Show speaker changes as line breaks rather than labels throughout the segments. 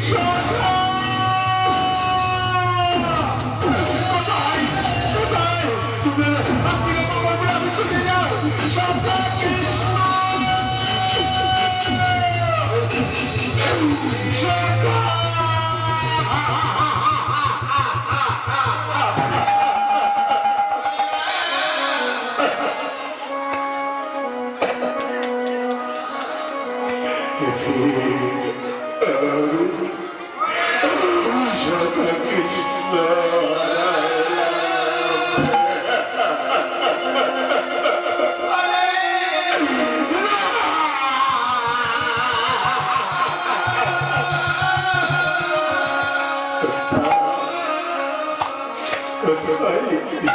Joga! কোথায় তুমি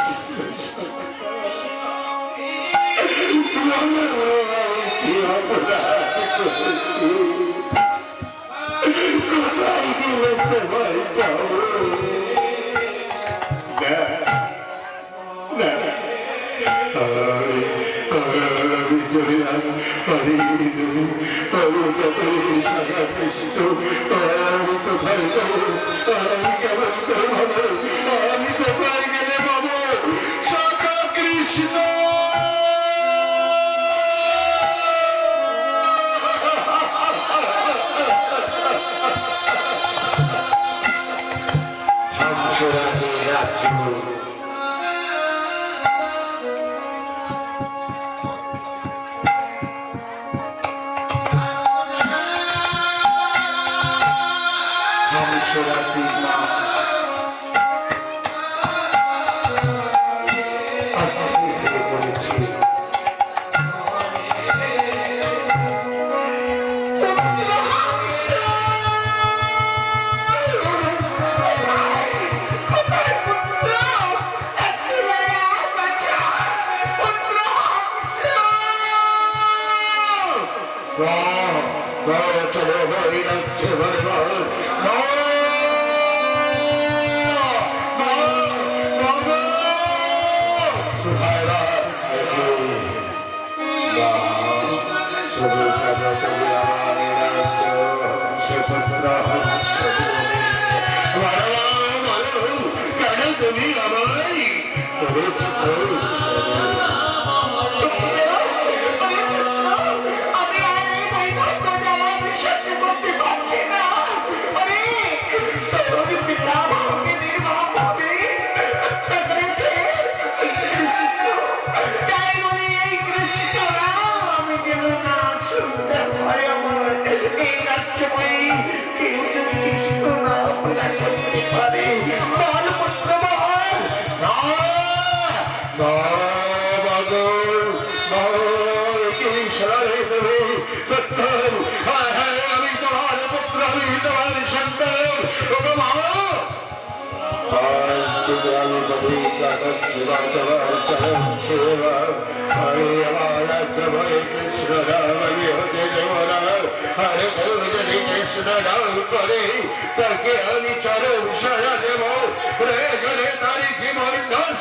আপনি আমার বলে আমি কোথায় যাও সখা কৃষ্ণ
হংসরাজে রাজ্য হংসরাশি
তুমি আমায়
আমি আর এই করেছে এই কৃষ্ণ
রাম করে তাকে আমি চরণ সাজা দেব প্রয়োজনে তার জীবন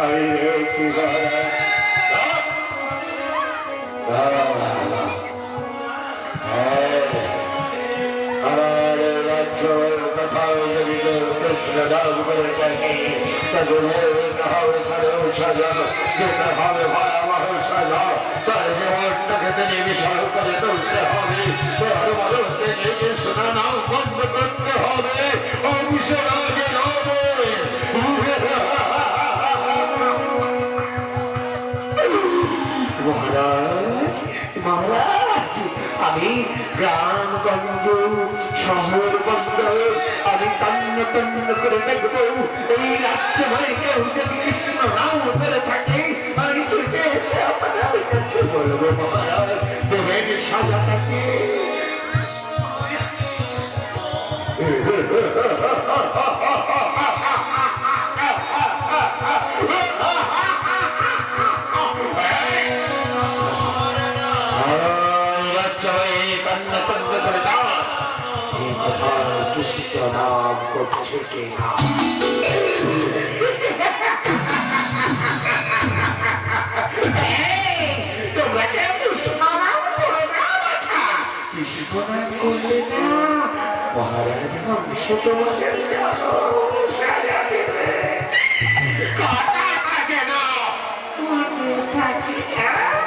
আমার দান করে থাকে তাহলে হবে ছাড়েও সাজা যেতে হবে ভয়াবহ সাজা তার জীবনটাকে তিনি বিশাল
আমি গ্রাম গ্রামগঞ্জ শহর বন্দর, আমি তন্ন তন্ন করে দেখব। এই রাজ্য ভাই কেউ যদি কৃষ্ণ নাম করে থাকে, আমি ছুটে
এসে আপনার কাছে বলব মহারাজ দেবেন সাজা থাকে কান্না করে দাও এই কথা কৃষ্ণ নাম করছে কে না
মনে থাকে না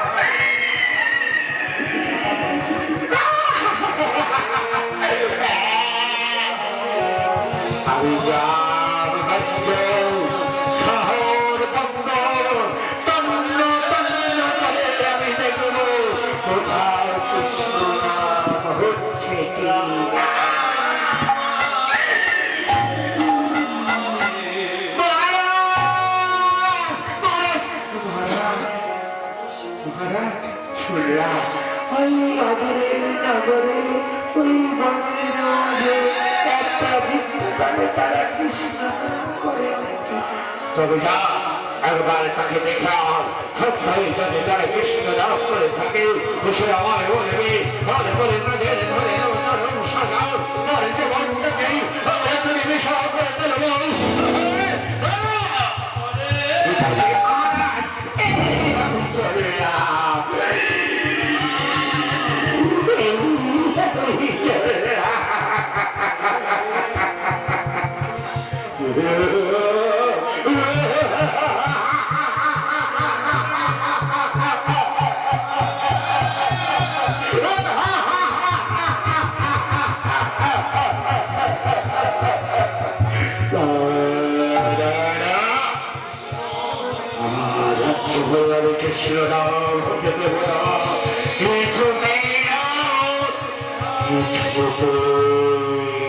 মহারাজ শুনলাম। বিদ্যুৎ তারা কৃষ্ণ করে
তবে যা একবার তাকে দেখান সত্যই যদি তারা কৃষ্ণ নাম করে থাকে সে আমার বলবে আর বলে তাদের ধরে দেব সাজাও আর জীবনটাকে আমরা তুমি বিষয় করে তুলব
মহারাজ
Thank.